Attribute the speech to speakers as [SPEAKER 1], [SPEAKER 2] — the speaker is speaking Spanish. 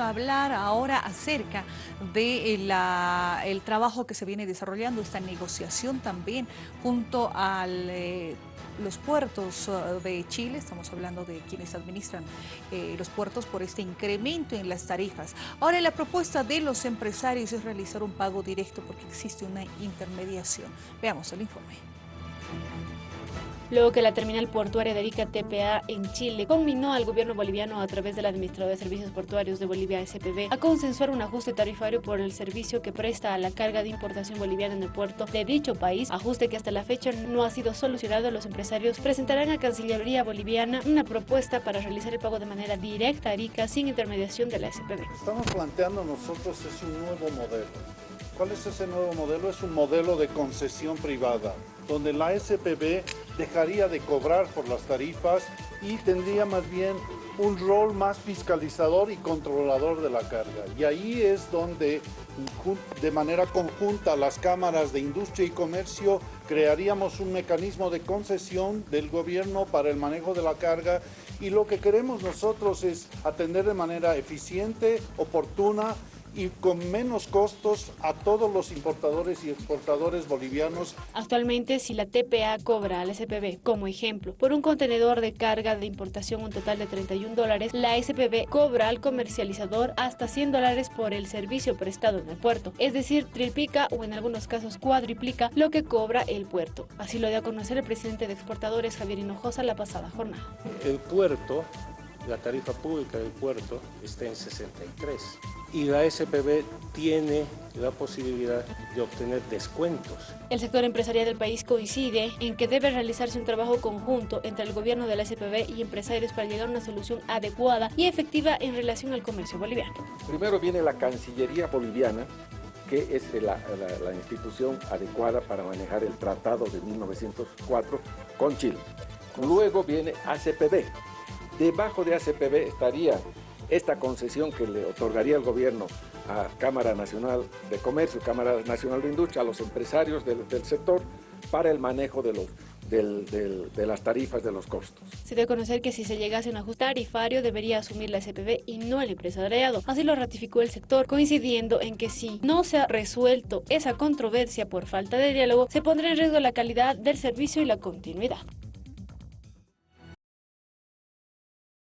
[SPEAKER 1] a hablar ahora acerca de el trabajo que se viene desarrollando, esta negociación también junto a eh, los puertos eh, de Chile, estamos hablando de quienes administran eh, los puertos por este incremento en las tarifas. Ahora la propuesta de los empresarios es realizar un pago directo porque existe una intermediación. Veamos el informe
[SPEAKER 2] luego que la terminal portuaria de Arica TPA en Chile combinó al gobierno boliviano a través del Administrador de Servicios Portuarios de Bolivia SPB a consensuar un ajuste tarifario por el servicio que presta a la carga de importación boliviana en el puerto de dicho país, ajuste que hasta la fecha no ha sido solucionado. Los empresarios presentarán a Cancillería Boliviana una propuesta para realizar el pago de manera directa a Arica sin intermediación de la SPB.
[SPEAKER 3] Estamos planteando nosotros es un nuevo modelo. ¿Cuál es ese nuevo modelo? Es un modelo de concesión privada, donde la SPB dejaría de cobrar por las tarifas y tendría más bien un rol más fiscalizador y controlador de la carga. Y ahí es donde de manera conjunta las cámaras de industria y comercio crearíamos un mecanismo de concesión del gobierno para el manejo de la carga y lo que queremos nosotros es atender de manera eficiente, oportuna y con menos costos a todos los importadores y exportadores bolivianos.
[SPEAKER 2] Actualmente, si la TPA cobra al SPB, como ejemplo, por un contenedor de carga de importación un total de 31 dólares, la SPB cobra al comercializador hasta 100 dólares por el servicio prestado en el puerto, es decir, triplica o en algunos casos cuadriplica lo que cobra el puerto. Así lo dio a conocer el presidente de exportadores Javier Hinojosa la pasada jornada.
[SPEAKER 4] El puerto la tarifa pública del puerto está en 63 y la SPB tiene la posibilidad de obtener descuentos.
[SPEAKER 2] El sector empresarial del país coincide en que debe realizarse un trabajo conjunto entre el gobierno de la SPB y empresarios para llegar a una solución adecuada y efectiva en relación al comercio boliviano.
[SPEAKER 5] Primero viene la Cancillería Boliviana, que es la, la, institución adecuada para manejar el tratado de 1904 con Chile. Luego viene ACPB, Debajo de ACPB estaría esta concesión que le otorgaría el gobierno a Cámara Nacional de Comercio, Cámara Nacional de Industria, a los empresarios del, sector para el manejo de las tarifas de los costos.
[SPEAKER 2] Se debe conocer que si se llegase a un ajuste tarifario debería asumir la SPB y no el empresariado. Así lo ratificó el sector, coincidiendo en que si no se ha resuelto esa controversia por falta de diálogo, se pondrá en riesgo la calidad del servicio y la continuidad.